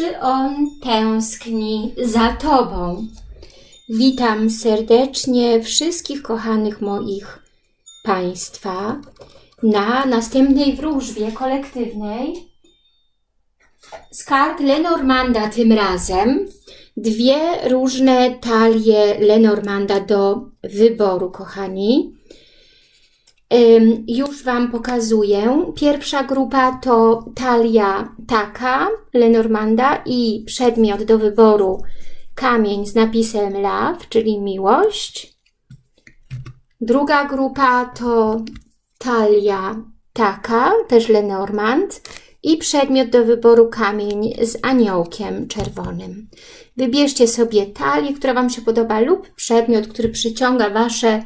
Czy on tęskni za Tobą? Witam serdecznie wszystkich kochanych moich Państwa na następnej wróżbie kolektywnej z kart Lenormanda tym razem. Dwie różne talie Lenormanda do wyboru, kochani. Już Wam pokazuję. Pierwsza grupa to talia taka Lenormanda i przedmiot do wyboru kamień z napisem love, czyli miłość. Druga grupa to talia taka, też Lenormand i przedmiot do wyboru kamień z aniołkiem czerwonym. Wybierzcie sobie talię, która Wam się podoba lub przedmiot, który przyciąga Wasze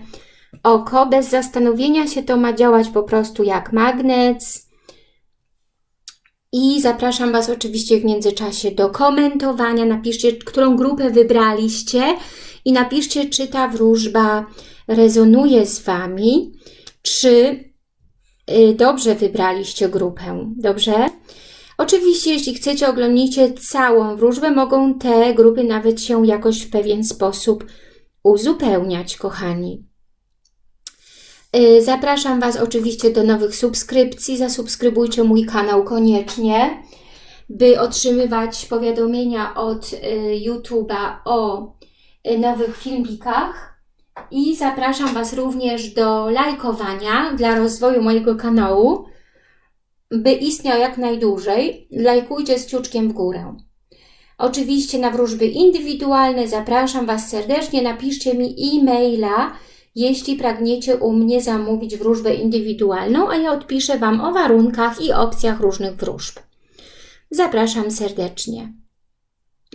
oko. Bez zastanowienia się to ma działać po prostu jak magnes. I zapraszam Was oczywiście w międzyczasie do komentowania. Napiszcie, którą grupę wybraliście i napiszcie, czy ta wróżba rezonuje z Wami, czy y, dobrze wybraliście grupę, dobrze? Oczywiście, jeśli chcecie, oglądnijcie całą wróżbę, mogą te grupy nawet się jakoś w pewien sposób uzupełniać, kochani. Y, zapraszam Was oczywiście do nowych subskrypcji. Zasubskrybujcie mój kanał koniecznie, by otrzymywać powiadomienia od y, YouTube'a o y, nowych filmikach. I zapraszam Was również do lajkowania dla rozwoju mojego kanału, by istniał jak najdłużej. Lajkujcie z ciuczkiem w górę. Oczywiście na wróżby indywidualne zapraszam Was serdecznie. Napiszcie mi e-maila jeśli pragniecie u mnie zamówić wróżbę indywidualną, a ja odpiszę Wam o warunkach i opcjach różnych wróżb. Zapraszam serdecznie.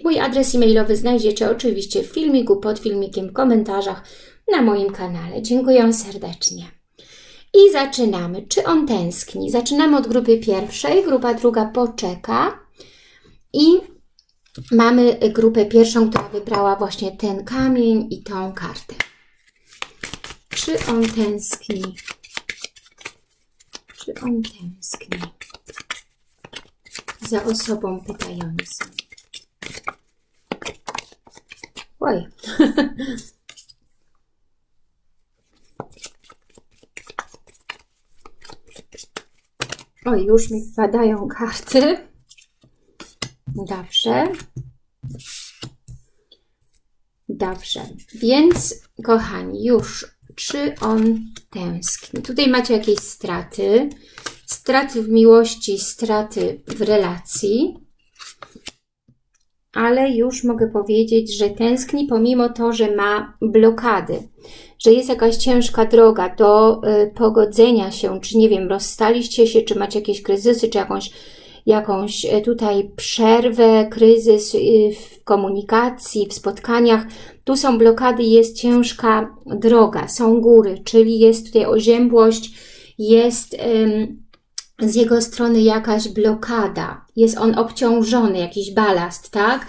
Mój adres e-mailowy znajdziecie oczywiście w filmiku, pod filmikiem, w komentarzach na moim kanale. Dziękuję serdecznie. I zaczynamy. Czy on tęskni? Zaczynamy od grupy pierwszej, grupa druga poczeka i mamy grupę pierwszą, która wybrała właśnie ten kamień i tą kartę. Czy on tęskni? Czy on tęskni za osobą pytającą? Oj. Oj, już mi wpadają karty. Dobrze. Dobrze, więc kochani, już czy on tęskni. Tutaj macie jakieś straty, straty w miłości, straty w relacji, ale już mogę powiedzieć, że tęskni pomimo to, że ma blokady, że jest jakaś ciężka droga do y, pogodzenia się, czy nie wiem, rozstaliście się, czy macie jakieś kryzysy, czy jakąś jakąś e, tutaj przerwę, kryzys y, w komunikacji, w spotkaniach. Tu są blokady, jest ciężka droga, są góry, czyli jest tutaj oziębłość, jest z jego strony jakaś blokada, jest on obciążony, jakiś balast, tak?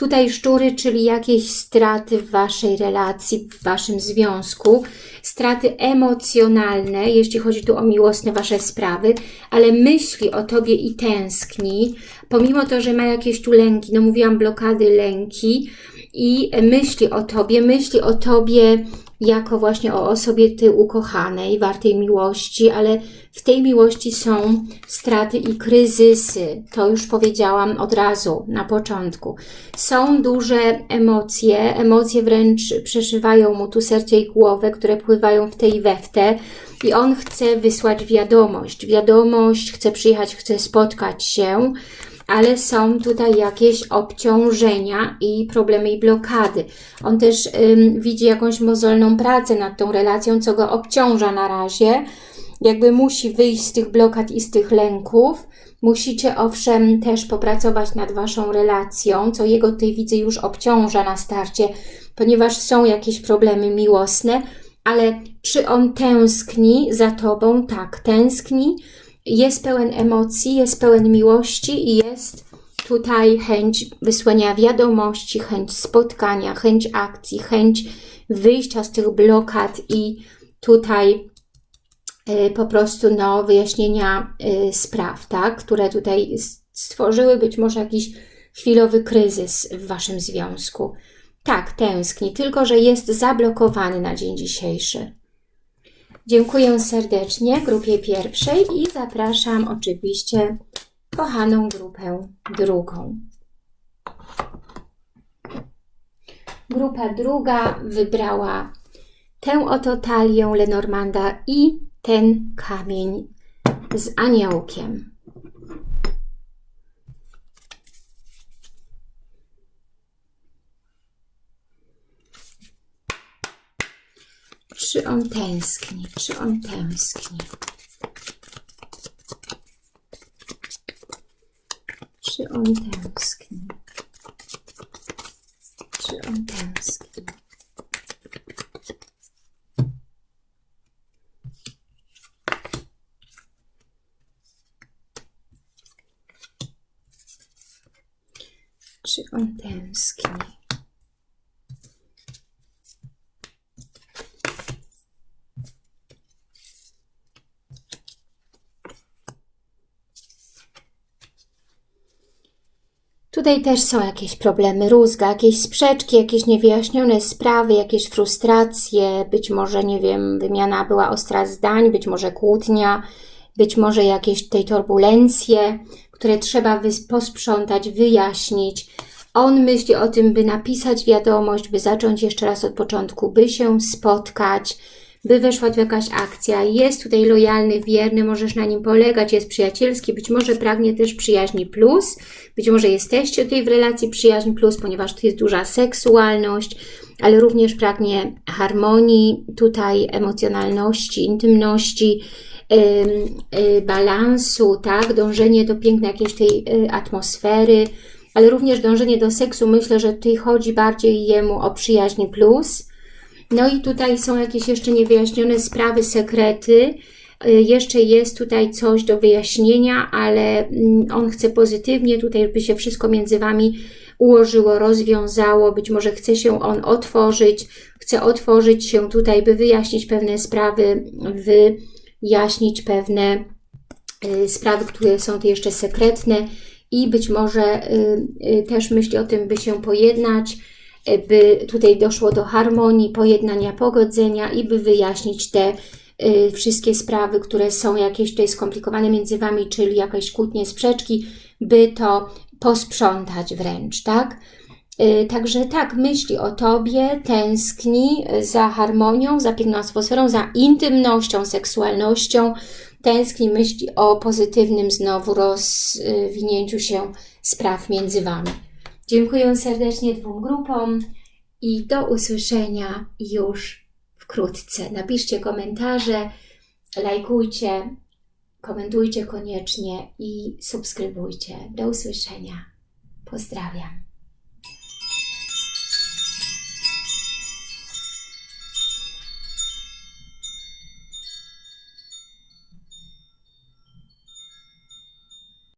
Tutaj szczury, czyli jakieś straty w Waszej relacji, w Waszym związku, straty emocjonalne, jeśli chodzi tu o miłosne Wasze sprawy, ale myśli o Tobie i tęskni, pomimo to, że ma jakieś tu lęki, no mówiłam blokady, lęki i myśli o Tobie, myśli o Tobie jako właśnie o osobie tej ukochanej, wartej miłości, ale w tej miłości są straty i kryzysy. To już powiedziałam od razu na początku. Są duże emocje, emocje wręcz przeszywają mu tu serce i głowę, które pływają w tej we w te i on chce wysłać wiadomość. Wiadomość, chce przyjechać, chce spotkać się, ale są tutaj jakieś obciążenia i problemy i blokady. On też ym, widzi jakąś mozolną pracę nad tą relacją, co go obciąża na razie. Jakby musi wyjść z tych blokad i z tych lęków. Musicie owszem też popracować nad Waszą relacją, co jego tej widzę już obciąża na starcie, ponieważ są jakieś problemy miłosne, ale czy on tęskni za Tobą? Tak, tęskni jest pełen emocji, jest pełen miłości i jest tutaj chęć wysłania wiadomości, chęć spotkania, chęć akcji, chęć wyjścia z tych blokad i tutaj y, po prostu no, wyjaśnienia y, spraw, tak, które tutaj stworzyły być może jakiś chwilowy kryzys w Waszym związku. Tak, tęskni, tylko że jest zablokowany na dzień dzisiejszy. Dziękuję serdecznie grupie pierwszej i zapraszam oczywiście kochaną grupę drugą. Grupa druga wybrała tę oto talię Lenormanda i ten kamień z aniołkiem. Czy on tęskni? Czy on tęskni? Czy on tęskni? Czy on tęskni? Czy on tęskni? Tutaj też są jakieś problemy, rózga, jakieś sprzeczki, jakieś niewyjaśnione sprawy, jakieś frustracje, być może, nie wiem, wymiana była ostra zdań, być może kłótnia, być może jakieś tej turbulencje, które trzeba posprzątać, wyjaśnić. On myśli o tym, by napisać wiadomość, by zacząć jeszcze raz od początku, by się spotkać, by weszła tu jakaś akcja. Jest tutaj lojalny, wierny, możesz na nim polegać, jest przyjacielski, być może pragnie też przyjaźni plus, być może jesteście tutaj w relacji przyjaźń plus, ponieważ tu jest duża seksualność, ale również pragnie harmonii, tutaj emocjonalności, intymności, yy, balansu, tak, dążenie do pięknej jakiejś tej yy, atmosfery, ale również dążenie do seksu. Myślę, że tutaj chodzi bardziej jemu o przyjaźń plus, no i tutaj są jakieś jeszcze niewyjaśnione sprawy, sekrety. Y, jeszcze jest tutaj coś do wyjaśnienia, ale mm, on chce pozytywnie tutaj, by się wszystko między Wami ułożyło, rozwiązało. Być może chce się on otworzyć, chce otworzyć się tutaj, by wyjaśnić pewne sprawy, wyjaśnić pewne y, sprawy, które są tu jeszcze sekretne i być może y, też myśli o tym, by się pojednać, by tutaj doszło do harmonii, pojednania, pogodzenia i by wyjaśnić te y, wszystkie sprawy, które są jakieś tutaj skomplikowane między Wami, czyli jakieś kłótnie, sprzeczki, by to posprzątać wręcz, tak? Y, także tak, myśli o Tobie, tęskni za harmonią, za piękną atmosferą, za intymnością, seksualnością, tęskni, myśli o pozytywnym znowu rozwinięciu się spraw między Wami. Dziękuję serdecznie dwóm grupom i do usłyszenia już wkrótce. Napiszcie komentarze, lajkujcie, komentujcie koniecznie i subskrybujcie. Do usłyszenia. Pozdrawiam.